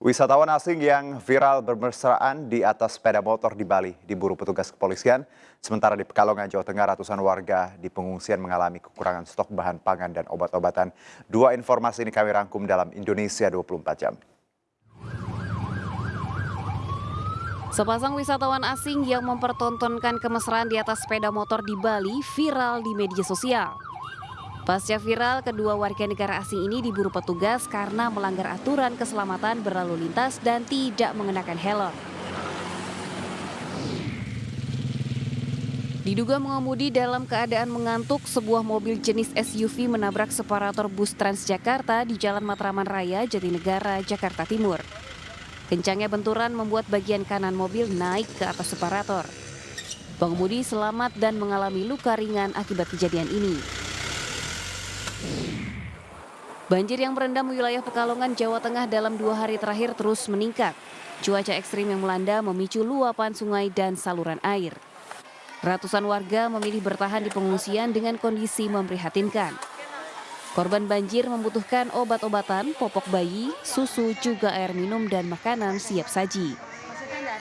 Wisatawan asing yang viral bermesraan di atas sepeda motor di Bali diburu petugas kepolisian. Sementara di Pekalongan, Jawa Tengah, ratusan warga di pengungsian mengalami kekurangan stok bahan pangan dan obat-obatan. Dua informasi ini kami rangkum dalam Indonesia 24 jam. Sepasang wisatawan asing yang mempertontonkan kemesraan di atas sepeda motor di Bali viral di media sosial. Pasca viral, kedua warga negara asing ini diburu petugas karena melanggar aturan keselamatan berlalu lintas dan tidak mengenakan helm. Diduga mengemudi dalam keadaan mengantuk, sebuah mobil jenis SUV menabrak separator bus Transjakarta di Jalan Matraman Raya, Jatinegara, Jakarta Timur. Kencangnya benturan membuat bagian kanan mobil naik ke atas separator. Pengemudi selamat dan mengalami luka ringan akibat kejadian ini. Banjir yang merendam wilayah Pekalongan, Jawa Tengah dalam dua hari terakhir terus meningkat. Cuaca ekstrim yang melanda memicu luapan sungai dan saluran air. Ratusan warga memilih bertahan di pengungsian dengan kondisi memprihatinkan. Korban banjir membutuhkan obat-obatan, popok bayi, susu, juga air minum dan makanan siap saji.